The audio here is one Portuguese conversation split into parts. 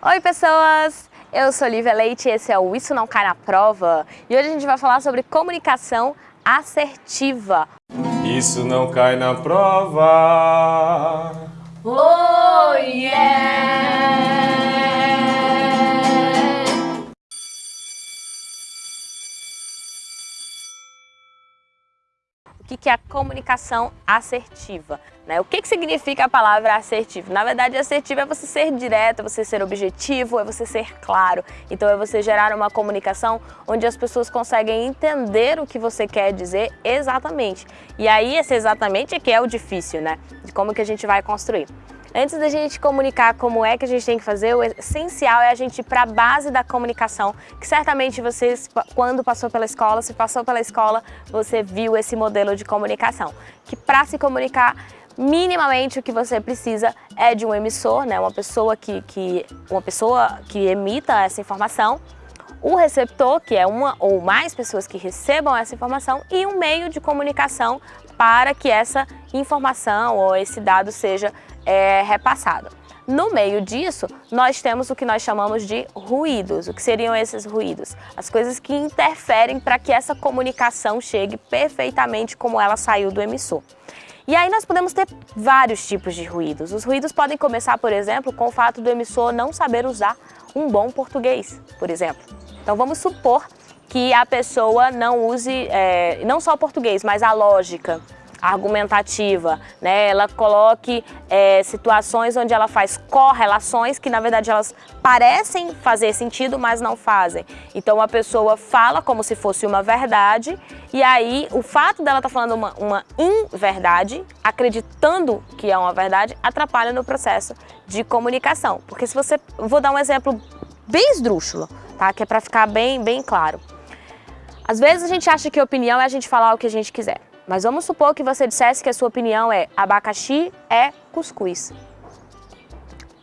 Oi pessoas, eu sou Lívia Leite e esse é o Isso Não Cai Na Prova e hoje a gente vai falar sobre comunicação assertiva. Isso não cai na prova. Oh yeah! Que é a comunicação assertiva? Né? O que, que significa a palavra assertivo? Na verdade, assertivo é você ser direto, é você ser objetivo, é você ser claro. Então é você gerar uma comunicação onde as pessoas conseguem entender o que você quer dizer exatamente. E aí esse exatamente é que é o difícil, né? De como que a gente vai construir. Antes da gente comunicar como é que a gente tem que fazer, o essencial é a gente ir para a base da comunicação, que certamente vocês, quando passou pela escola, se passou pela escola, você viu esse modelo de comunicação. Que para se comunicar minimamente o que você precisa é de um emissor, né, uma, pessoa que, que, uma pessoa que emita essa informação, o receptor, que é uma ou mais pessoas que recebam essa informação, e um meio de comunicação para que essa informação ou esse dado seja é, repassado. No meio disso, nós temos o que nós chamamos de ruídos. O que seriam esses ruídos? As coisas que interferem para que essa comunicação chegue perfeitamente como ela saiu do emissor. E aí nós podemos ter vários tipos de ruídos. Os ruídos podem começar, por exemplo, com o fato do emissor não saber usar um bom português, por exemplo. Então vamos supor que a pessoa não use é, não só o português, mas a lógica, argumentativa, né? ela coloque é, situações onde ela faz correlações que na verdade elas parecem fazer sentido, mas não fazem. Então a pessoa fala como se fosse uma verdade e aí o fato dela estar tá falando uma, uma inverdade, acreditando que é uma verdade, atrapalha no processo de comunicação. Porque se você, vou dar um exemplo bem esdrúxulo, tá? que é para ficar bem, bem claro. Às vezes a gente acha que opinião é a gente falar o que a gente quiser. Mas vamos supor que você dissesse que a sua opinião é abacaxi é cuscuz.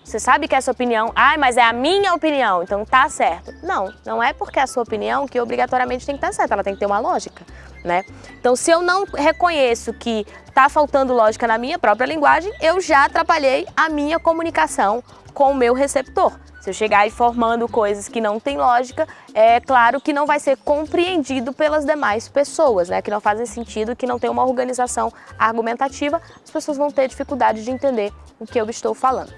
Você sabe que a sua opinião, ah, mas é a minha opinião, então tá certo. Não, não é porque é a sua opinião que obrigatoriamente tem que estar certa, ela tem que ter uma lógica, né? Então se eu não reconheço que tá faltando lógica na minha própria linguagem, eu já atrapalhei a minha comunicação com o meu receptor. Se eu chegar informando coisas que não têm lógica, é claro que não vai ser compreendido pelas demais pessoas, né? que não fazem sentido, que não tem uma organização argumentativa, as pessoas vão ter dificuldade de entender o que eu estou falando.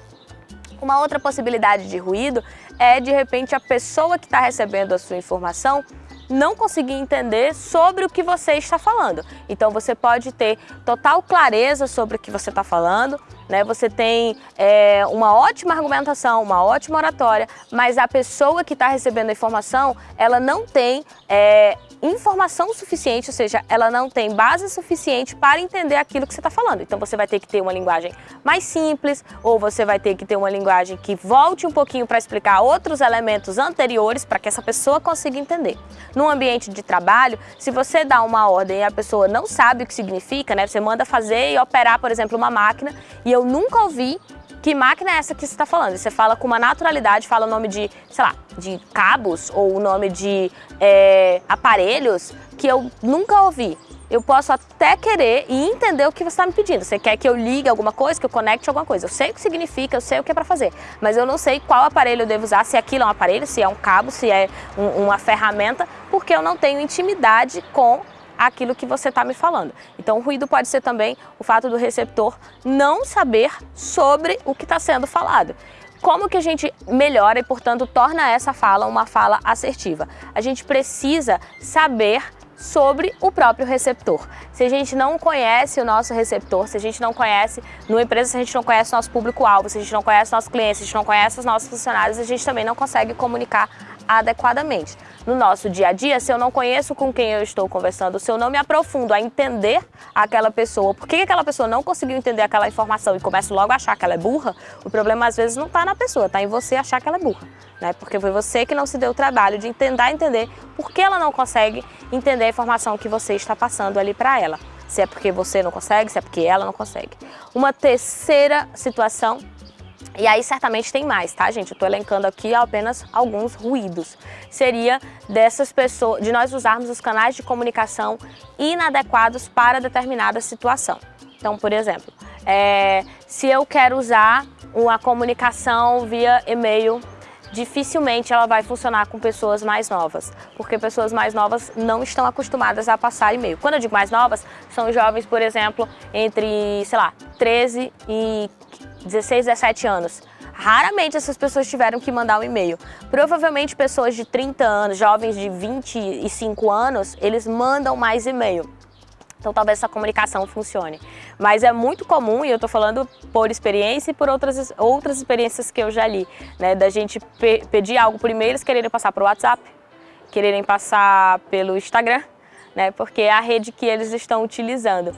Uma outra possibilidade de ruído é, de repente, a pessoa que está recebendo a sua informação não conseguir entender sobre o que você está falando. Então você pode ter total clareza sobre o que você está falando, né? Você tem é, uma ótima argumentação, uma ótima oratória, mas a pessoa que está recebendo a informação, ela não tem é, informação suficiente, ou seja, ela não tem base suficiente para entender aquilo que você está falando. Então você vai ter que ter uma linguagem mais simples, ou você vai ter que ter uma linguagem que volte um pouquinho para explicar outros elementos anteriores para que essa pessoa consiga entender. No ambiente de trabalho, se você dá uma ordem e a pessoa não sabe o que significa, né? Você manda fazer e operar, por exemplo, uma máquina, e eu nunca ouvi que máquina é essa que você está falando? E você fala com uma naturalidade, fala o nome de, sei lá, de cabos ou o nome de é, aparelhos que eu nunca ouvi. Eu posso até querer e entender o que você está me pedindo. Você quer que eu ligue alguma coisa, que eu conecte alguma coisa. Eu sei o que significa, eu sei o que é para fazer. Mas eu não sei qual aparelho eu devo usar, se aquilo é um aparelho, se é um cabo, se é um, uma ferramenta, porque eu não tenho intimidade com aquilo que você está me falando. Então o ruído pode ser também o fato do receptor não saber sobre o que está sendo falado. Como que a gente melhora e, portanto, torna essa fala uma fala assertiva? A gente precisa saber sobre o próprio receptor. Se a gente não conhece o nosso receptor, se a gente não conhece, numa empresa, se a gente não conhece o nosso público-alvo, se a gente não conhece nossos clientes, se a gente não conhece os nossos funcionários, a gente também não consegue comunicar adequadamente. No nosso dia a dia, se eu não conheço com quem eu estou conversando, se eu não me aprofundo a entender aquela pessoa, por que aquela pessoa não conseguiu entender aquela informação e começo logo a achar que ela é burra, o problema às vezes não está na pessoa, está em você achar que ela é burra. Né? Porque foi você que não se deu o trabalho de tentar entender por que ela não consegue entender a informação que você está passando ali para ela. Se é porque você não consegue, se é porque ela não consegue. Uma terceira situação e aí certamente tem mais, tá gente? Eu estou elencando aqui apenas alguns ruídos. Seria dessas pessoas, de nós usarmos os canais de comunicação inadequados para determinada situação. Então, por exemplo, é, se eu quero usar uma comunicação via e-mail dificilmente ela vai funcionar com pessoas mais novas, porque pessoas mais novas não estão acostumadas a passar e-mail. Quando eu digo mais novas, são jovens, por exemplo, entre, sei lá, 13 e 16, 17 anos. Raramente essas pessoas tiveram que mandar um e-mail. Provavelmente pessoas de 30 anos, jovens de 25 anos, eles mandam mais e-mail. Então talvez essa comunicação funcione. Mas é muito comum, e eu estou falando por experiência e por outras, outras experiências que eu já li, né, da gente pe pedir algo e-mail, eles quererem passar para o WhatsApp, quererem passar pelo Instagram, né, porque é a rede que eles estão utilizando.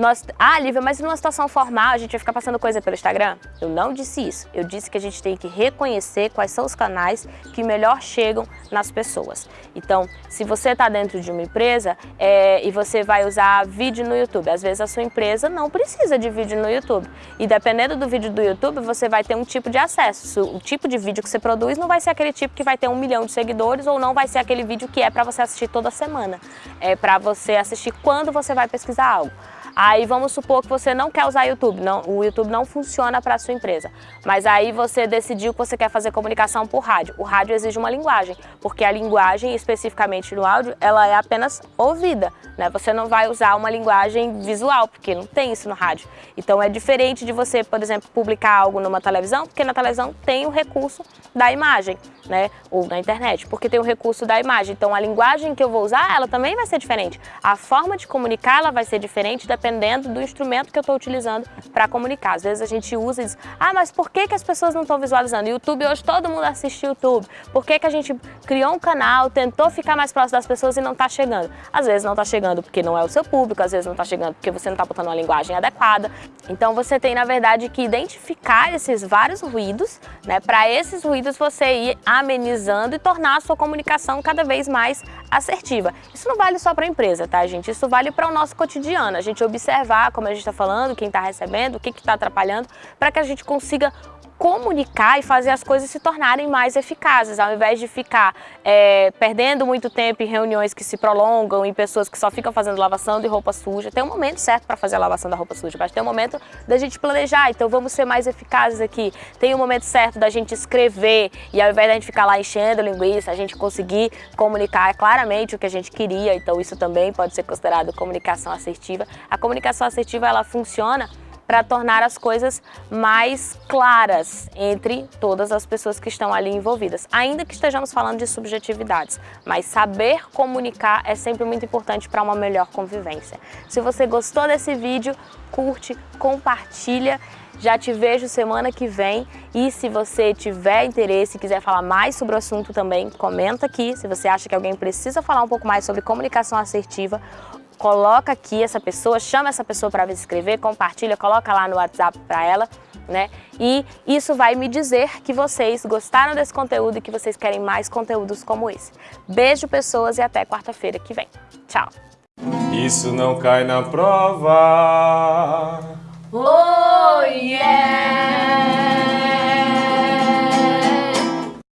Nós, ah, Lívia, mas numa situação formal a gente vai ficar passando coisa pelo Instagram? Eu não disse isso. Eu disse que a gente tem que reconhecer quais são os canais que melhor chegam nas pessoas. Então, se você está dentro de uma empresa é, e você vai usar vídeo no YouTube, às vezes a sua empresa não precisa de vídeo no YouTube. E dependendo do vídeo do YouTube, você vai ter um tipo de acesso. O tipo de vídeo que você produz não vai ser aquele tipo que vai ter um milhão de seguidores ou não vai ser aquele vídeo que é para você assistir toda semana. É para você assistir quando você vai pesquisar algo. Aí vamos supor que você não quer usar YouTube, não, o YouTube não funciona para a sua empresa, mas aí você decidiu que você quer fazer comunicação por rádio. O rádio exige uma linguagem, porque a linguagem, especificamente no áudio, ela é apenas ouvida, né? Você não vai usar uma linguagem visual, porque não tem isso no rádio. Então é diferente de você, por exemplo, publicar algo numa televisão, porque na televisão tem o recurso da imagem, né? Ou na internet, porque tem o recurso da imagem. Então a linguagem que eu vou usar, ela também vai ser diferente. A forma de comunicar, ela vai ser diferente dependendo do instrumento que eu estou utilizando para comunicar. Às vezes a gente usa e diz, ah, mas por que, que as pessoas não estão visualizando? YouTube, hoje todo mundo assiste YouTube. Por que, que a gente criou um canal, tentou ficar mais próximo das pessoas e não está chegando? Às vezes não está chegando porque não é o seu público, às vezes não está chegando porque você não está botando uma linguagem adequada. Então você tem, na verdade, que identificar esses vários ruídos, né? Para esses ruídos você ir amenizando e tornar a sua comunicação cada vez mais assertiva. Isso não vale só para a empresa, tá, gente? Isso vale para o nosso cotidiano. A gente observar, como a gente está falando, quem está recebendo, o que está atrapalhando, para que a gente consiga comunicar e fazer as coisas se tornarem mais eficazes, ao invés de ficar é, perdendo muito tempo em reuniões que se prolongam, em pessoas que só ficam fazendo lavação de roupa suja. Tem um momento certo para fazer a lavação da roupa suja, mas tem um momento da gente planejar, então vamos ser mais eficazes aqui. Tem um momento certo da gente escrever e ao invés da gente ficar lá enchendo linguiça, a gente conseguir comunicar claramente o que a gente queria, então isso também pode ser considerado comunicação assertiva. A comunicação assertiva, ela funciona para tornar as coisas mais claras entre todas as pessoas que estão ali envolvidas. Ainda que estejamos falando de subjetividades, mas saber comunicar é sempre muito importante para uma melhor convivência. Se você gostou desse vídeo, curte, compartilha já te vejo semana que vem e se você tiver interesse e quiser falar mais sobre o assunto também, comenta aqui. Se você acha que alguém precisa falar um pouco mais sobre comunicação assertiva coloca aqui essa pessoa, chama essa pessoa para se inscrever, compartilha, coloca lá no WhatsApp para ela, né? E isso vai me dizer que vocês gostaram desse conteúdo e que vocês querem mais conteúdos como esse. Beijo, pessoas, e até quarta-feira que vem. Tchau! Isso não cai na prova. Oh, yeah!